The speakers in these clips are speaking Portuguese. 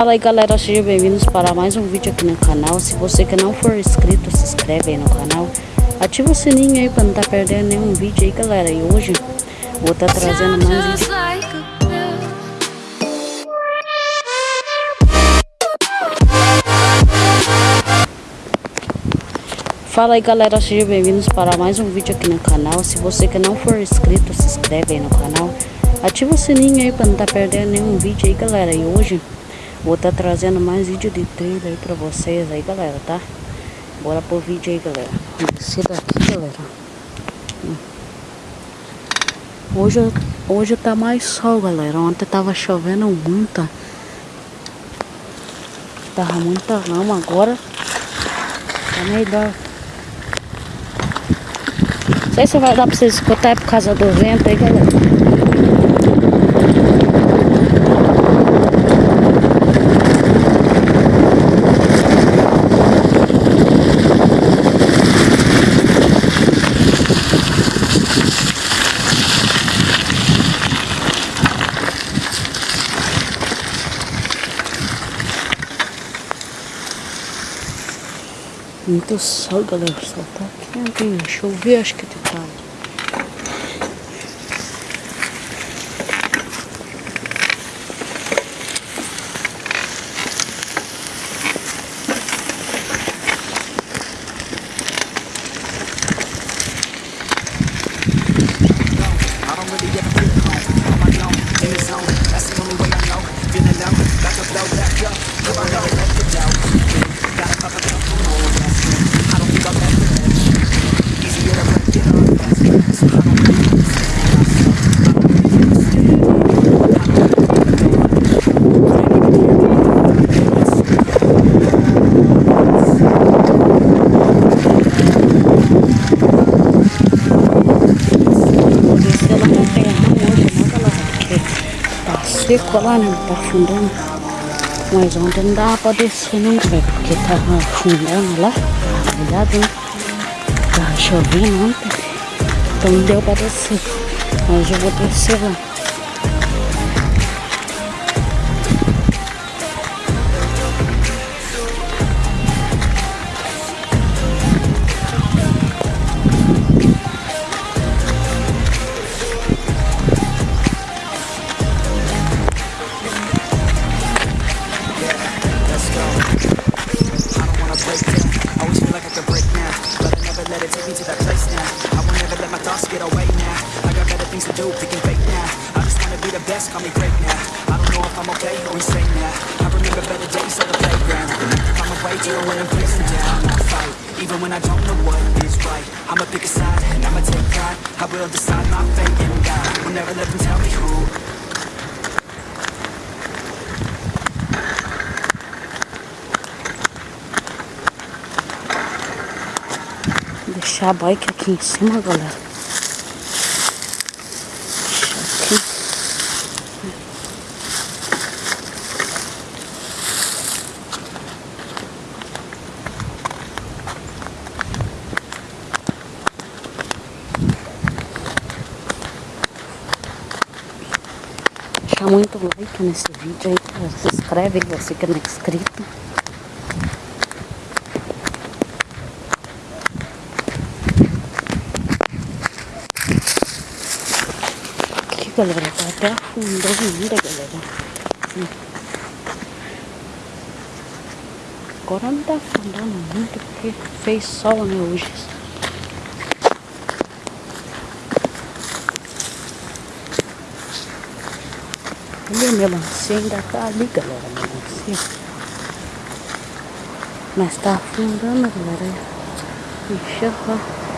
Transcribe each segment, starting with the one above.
Fala aí galera, sejam bem-vindos para mais um vídeo aqui no canal. Se você que não for inscrito, se inscreve aí no canal. Ativa o sininho aí para não estar tá perdendo nenhum vídeo aí galera. E hoje vou estar tá trazendo mais vídeo Fala aí galera, sejam bem-vindos para mais um vídeo aqui no canal. Se você que não for inscrito, se inscreve aí no canal. Ativa o sininho aí para não estar tá perdendo nenhum vídeo aí galera. E hoje Vou estar tá trazendo mais vídeo de trilha aí pra vocês aí, galera, tá? Bora pro vídeo aí, galera. Daqui, galera. Hoje, hoje tá mais sol, galera. Ontem tava chovendo muito. Tava muita lama, agora tá melhor. Não sei se vai dar pra vocês escutar é por causa do vento aí, galera. Muito sol, galera. Sol tá quente. Choveu, acho que tarde. Seco lá, né? Tá afundando. Mas ontem não dava pra descer não, velho. Porque tava afundando lá. Olhado, né? Tava chovendo ontem. Então não deu pra descer. Mas eu vou descer lá. I don't wanna break down. I always feel like I can break now But I never let it take me to that place now. I won't ever let my thoughts get away now. I got better things to do, picking fake now. I just wanna be the best, call me great now. I don't know if I'm okay or insane now. I remember better days on the playground. I'm away to when I'm facing down I fight, even when I don't know what is right I'ma pick a side, and I'ma take pride. I will decide my fate and die. Will never let them tell me who Deixar a bike aqui em cima, galera. deixar muito like nesse vídeo aí, se inscreve você que não é inscrito. Galera, tá até afundando ainda galera. Agora não tá afundando muito porque fez sol né hoje. Ali a melancia ainda tá ali, galera, a melancia. Mas tá afundando, galera. Enxerga.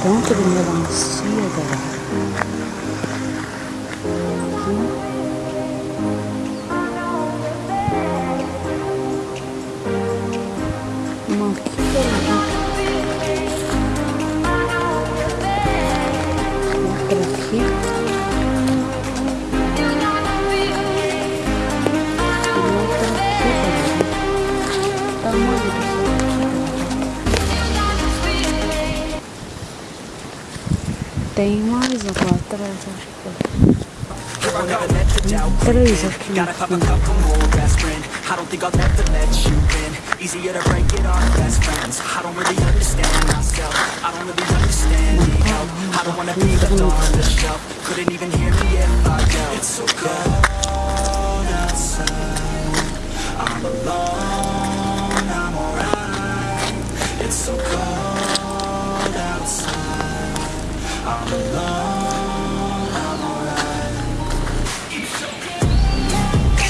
Tanto de melancia, galera. Tem lá atrás, acho que aspirin I don't think I'll let you Easier to break it off best friends I don't really understand myself I don't really understand I don't wanna be the shelf Couldn't even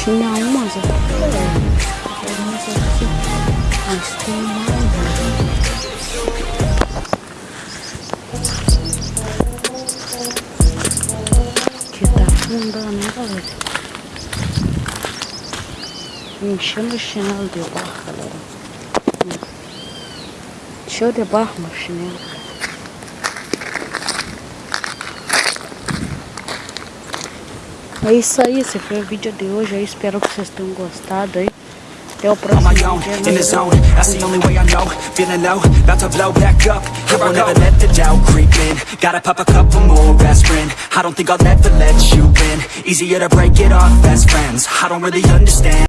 Tinha umas aqui. é. Umas aqui. Mas tem mais. né? Que tá afundando, né, galera? Enchendo o chinelo de barro, galera. Hum. Encheu de barro meu chinelo. É isso aí, esse foi o vídeo de hoje. Espero que vocês tenham gostado aí. Até o próximo vídeo.